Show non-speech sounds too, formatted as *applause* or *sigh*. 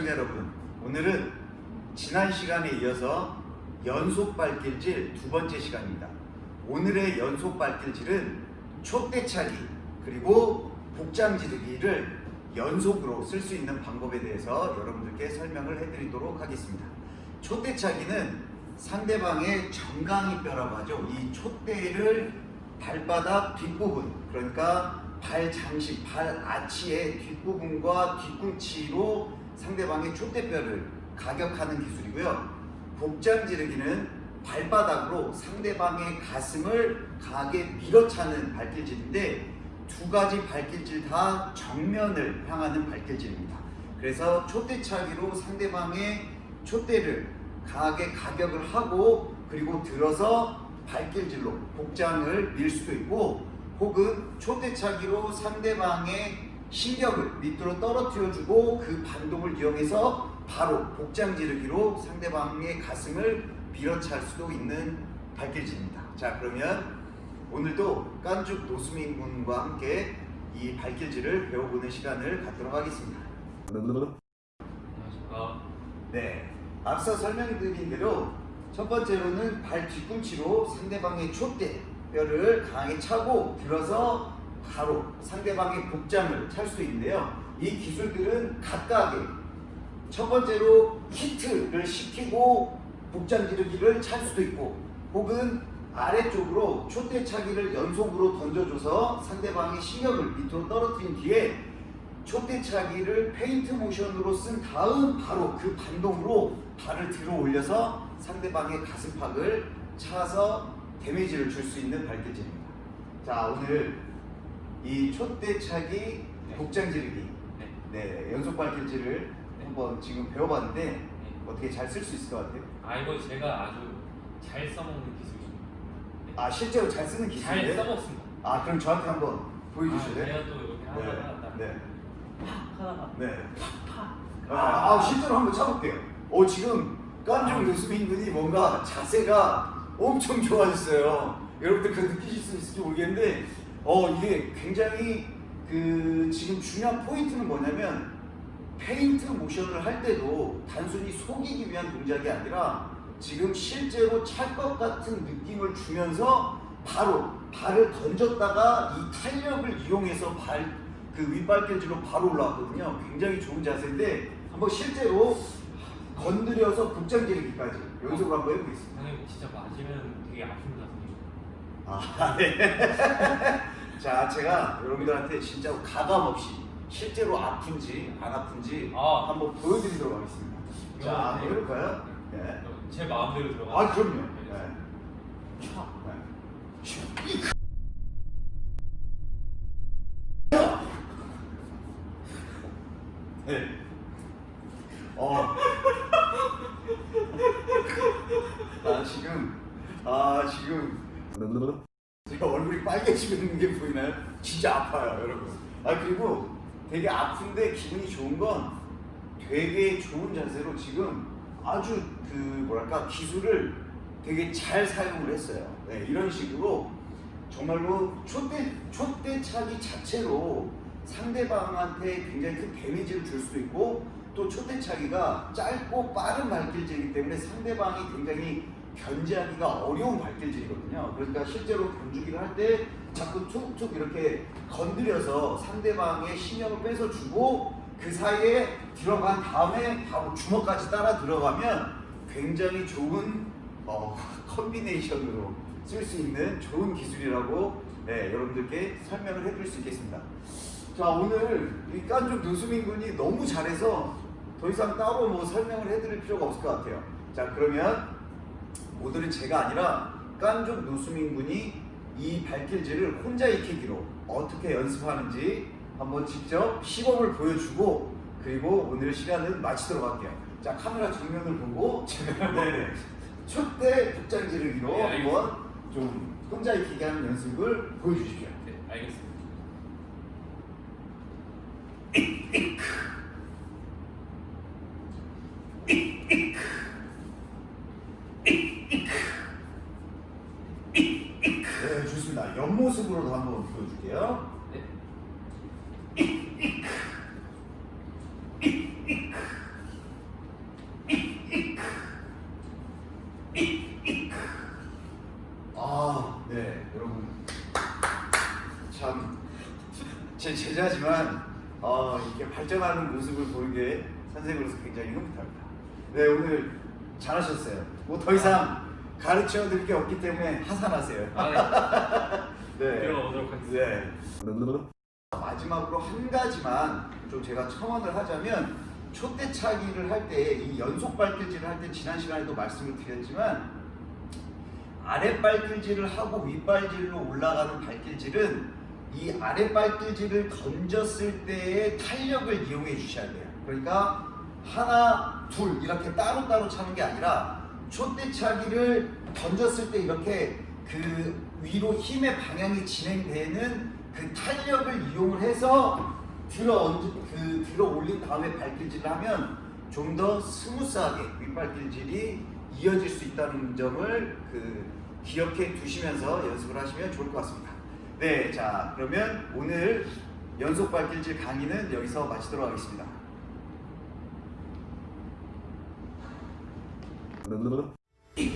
시청자 여러분, 오늘은 지난 시간에 이어서 연속 발길질 두 번째 시간입니다. 오늘의 연속 발길질은 촛대차기 그리고 복장 지르기를 연속으로 쓸 수 있는 방법에 대해서 여러분들께 설명을 해드리도록 하겠습니다. 촛대차기는 상대방의 정강이뼈라고 하죠. 이 촛대를 발바닥 뒷부분, 그러니까 발 장식, 발 아치의 뒷부분과 뒤꿈치로 상대방의 촛대뼈를 가격하는 기술이고요. 복장 지르기는 발바닥으로 상대방의 가슴을 강하게 밀어차는 발길질인데 두 가지 발길질 다 정면을 향하는 발길질입니다. 그래서 촛대차기로 상대방의 촛대를 강하게 가격을 하고 그리고 들어서 발길질로 복장을 밀 수도 있고 혹은 촛대차기로 상대방의 신경을 밑으로 떨어뜨려주고 그 반동을 이용해서 바로 복장 지르기로 상대방의 가슴을 밀어찰 수도 있는 발길질입니다. 자 그러면 오늘도 깐죽 노수민 군과 함께 이 발길질을 배워보는 시간을 갖도록 하겠습니다. 안녕하십니까. 네, 앞서 설명드린 대로 첫 번째로는 발 뒤꿈치로 상대방의 촛대 뼈를 강하게 차고 들어서 바로 상대방의 복장을 찰 수 있는데요. 이 기술들은 각각의 첫 번째로 히트를 시키고 복장 지르기를 찰 수도 있고 혹은 아래쪽으로 촛대차기를 연속으로 던져줘서 상대방의 신경을 밑으로 떨어뜨린 뒤에 촛대차기를 페인트 모션으로 쓴 다음 바로 그 반동으로 발을 들어 올려서 상대방의 가슴팍을 차서 데미지를 줄 수 있는 발길질입니다. 자 오늘 이 촛대차기 네. 복장 지르기 네. 네 연속 발길질을 네. 한번 지금 배워봤는데 네. 어떻게 잘 쓸 수 있을 것 같아요? 아 이거 제가 아주 잘 써먹는 기술입니다. 네. 아 실제로 잘 쓰는 잘 기술인데? 써먹습니다. 아 그럼 저한테 한번 아, 보여주실래요? 제가 또 이렇게 하다가 딱 네. 팍 하다가 네. 팍. 아, 아, 실제로 한번 쳐볼게요. 오 지금 깐중 교수님 분이 뭔가 자세가 엄청 좋아졌어요. 여러분들 그 느끼실 수 있을지 모르겠는데 어 이게 굉장히 그 지금 중요한 포인트는 뭐냐면 페인트 모션을 할 때도 단순히 속이기 위한 동작이 아니라 지금 실제로 찰 것 같은 느낌을 주면서 바로 발을 던졌다가 이 탄력을 이용해서 발 그 윗발길질로 바로 올라왔거든요. 굉장히 좋은 자세인데 한번 실제로 건드려서 복장 지르기까지 연습을 한번 해보겠습니다. 선생님 진짜 맞으면 되게 아픕니다. 아, 네. *laughs* 자, 제가 여러분들한테 진짜 가감 없이 실제로 아픈지 안 아픈지 아. 한번 보여드리도록 하겠습니다. 자, 한번 네. 해볼까요? 네. 제 마음대로 들어가. 아, 그럼요. 네. 촥. 네. 네. 어. *laughs* 아 지금 아 지금 제가 얼굴이 빨개지고 있는 게 보이나요? 진짜 아파요, 여러분. 아 그리고 되게 아픈데 기분이 좋은 건 되게 좋은 자세로 지금 아주 그 뭐랄까 기술을 되게 잘 사용을 했어요. 네, 이런 식으로 정말로 촛대 촛대차기 자체로 상대방한테 굉장히 큰 데미지를 줄 수도 있고 또 촛대차기가 짧고 빠른 발길질이기 때문에 상대방이 굉장히 견제하기가 어려운 발길질이거든요. 그러니까 실제로 던주기를 할 때 자꾸 툭툭 이렇게 건드려서 상대방의 신경을 뺏어주고 그 사이에 들어간 다음에 바로 주먹까지 따라 들어가면 굉장히 좋은 어, *laughs* 컨비네이션으로 쓸 수 있는 좋은 기술이라고 네, 여러분들께 설명을 해드릴 수 있겠습니다. 자 오늘 이 깐족 노수민 군이 너무 잘해서 더 이상 따로 뭐 설명을 해드릴 필요가 없을 것 같아요. 자 그러면 오늘은 제가 아니라 깐족 노수민 군이 이 발길질을 혼자 익히기로 어떻게 연습하는지 한번 직접 시범을 보여주고 그리고 오늘 시간은 마치도록 할게요. 자 카메라 정면을 보고 네네 *laughs* 촛대 복장 지르기로 네. 한번 좀 혼자 익히게 하는 연습을 보여주십시오. 네, 알겠습니다. 네, 좋습니다. 옆모습으로도 한번 보여줄게요. 아, 네, 여러분. 참, 제 제자지만, 어, 이렇게 발전하는 모습을 보는 게 선생으로서 굉장히 흐뭇합니다. 네, 오늘 잘하셨어요. 뭐 더 이상 가르쳐 드릴 게 없기 때문에 하산하세요. 아, 네. *laughs* 네. 들어가보도록 하겠습니다. 네. 마지막으로 한 가지만 좀 제가 첨언을 하자면 초대차기를 할 때 이 연속 발길질을 할 때 지난 시간에도 말씀을 드렸지만 아래 발길질을 하고 윗 발길로 올라가는 발길질은 이 아래 발길질을 던졌을 때의 탄력을 이용해 주셔야 돼요. 그러니까 하나, 둘 이렇게 따로따로 차는 게 아니라 촛대차기를 던졌을 때 이렇게 그 위로 힘의 방향이 진행되는 그 탄력을 이용을 해서 들어 얹, 그 들어 올린 다음에 발길질을 하면 좀 더 스무스하게 윗발길질이 이어질 수 있다는 점을 그 기억해 두시면서 연습을 하시면 좋을 것 같습니다. 네, 자 그러면 오늘 연속 발길질 강의는 여기서 마치도록 하겠습니다. ঠিক